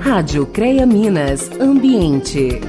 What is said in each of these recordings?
Rádio CREA Minas Ambiente.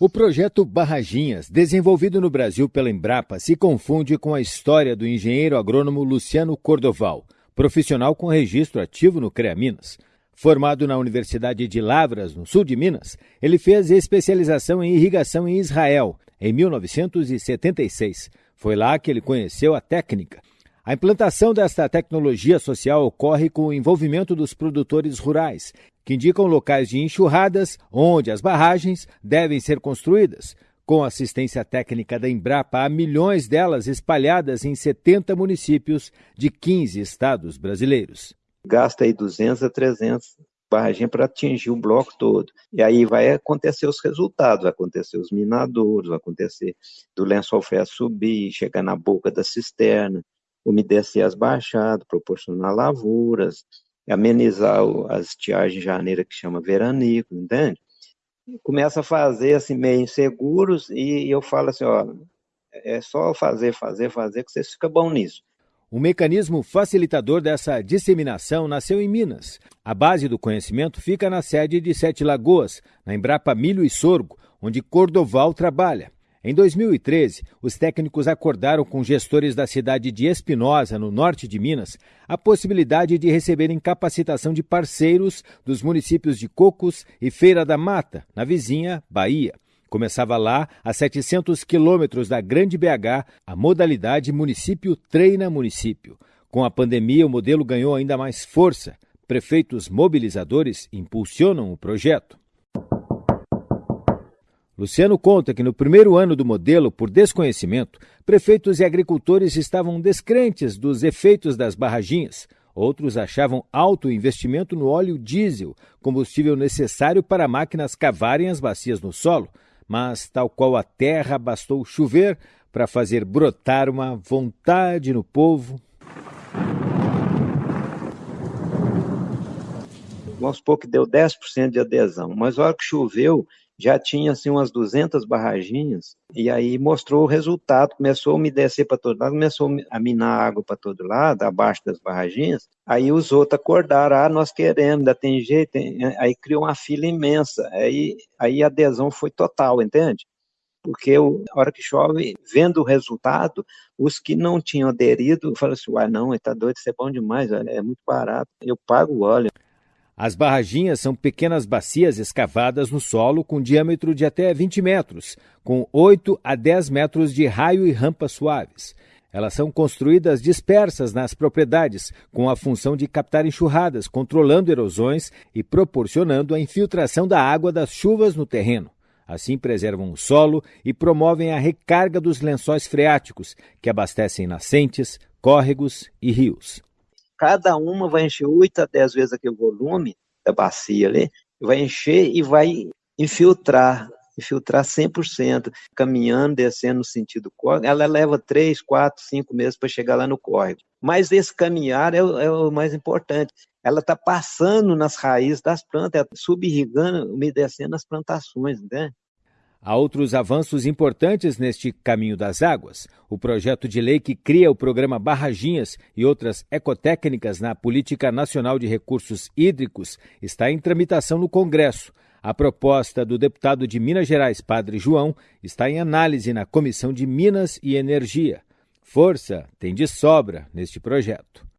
O projeto Barraginhas, desenvolvido no Brasil pela Embrapa, se confunde com a história do engenheiro agrônomo Luciano Cordoval, profissional com registro ativo no CREA Minas. Formado na Universidade de Lavras, no sul de Minas, ele fez especialização em irrigação em Israel em 1976. Foi lá que ele conheceu a técnica. A implantação desta tecnologia social ocorre com o envolvimento dos produtores rurais, que indicam locais de enxurradas onde as barragens devem ser construídas. Com assistência técnica da Embrapa, há milhões delas espalhadas em 70 municípios de 15 estados brasileiros gasta aí 200 a 300 barragens para atingir o bloco todo. E aí vai acontecer os resultados, vai acontecer os minadores, vai acontecer do lençol freático subir, chegar na boca da cisterna, umedecer as baixadas, proporcionar lavouras, amenizar as estiagens de janeiro que chama veranico, entende? Começa a fazer assim meio inseguros e eu falo assim, ó, é só fazer, fazer, fazer que você fica bom nisso. O mecanismo facilitador dessa disseminação nasceu em Minas. A base do conhecimento fica na sede de Sete Lagoas, na Embrapa Milho e Sorgo, onde Cordoval trabalha. Em 2013, os técnicos acordaram com gestores da cidade de Espinosa, no norte de Minas, a possibilidade de receberem capacitação de parceiros dos municípios de Cocos e Feira da Mata, na vizinha Bahia. Começava lá, a 700 quilômetros da Grande BH, a modalidade município treina município. Com a pandemia, o modelo ganhou ainda mais força. Prefeitos mobilizadores impulsionam o projeto. Luciano conta que no primeiro ano do modelo, por desconhecimento, prefeitos e agricultores estavam descrentes dos efeitos das barraginhas. Outros achavam alto investimento no óleo diesel, combustível necessário para máquinas cavarem as bacias no solo mas, tal qual a terra, bastou chover para fazer brotar uma vontade no povo. Vamos supor que deu 10% de adesão, mas a hora que choveu, já tinha assim umas 200 barraginhas, e aí mostrou o resultado, começou a umedecer para todo lado, começou a minar água para todo lado, abaixo das barraginhas, aí os outros acordaram, ah, nós queremos, ainda tem jeito, aí criou uma fila imensa, aí, aí a adesão foi total, entende? Porque a hora que chove, vendo o resultado, os que não tinham aderido, falaram assim, uai, não, está doido, isso é bom demais, é muito barato, eu pago o óleo. As barraginhas são pequenas bacias escavadas no solo com diâmetro de até 20 metros, com 8 a 10 metros de raio e rampas suaves. Elas são construídas dispersas nas propriedades, com a função de captar enxurradas, controlando erosões e proporcionando a infiltração da água das chuvas no terreno. Assim preservam o solo e promovem a recarga dos lençóis freáticos, que abastecem nascentes, córregos e rios cada uma vai encher 8 a 10 vezes aquele volume da bacia ali, vai encher e vai infiltrar, infiltrar 100%, caminhando, descendo no sentido córrego, ela leva 3, 4, 5 meses para chegar lá no córrego. Mas esse caminhar é o, é o mais importante. Ela está passando nas raízes das plantas, subirrigando, umedecendo as plantações, né? Há outros avanços importantes neste caminho das águas. O projeto de lei que cria o programa Barraginhas e outras ecotécnicas na Política Nacional de Recursos Hídricos está em tramitação no Congresso. A proposta do deputado de Minas Gerais, Padre João, está em análise na Comissão de Minas e Energia. Força tem de sobra neste projeto.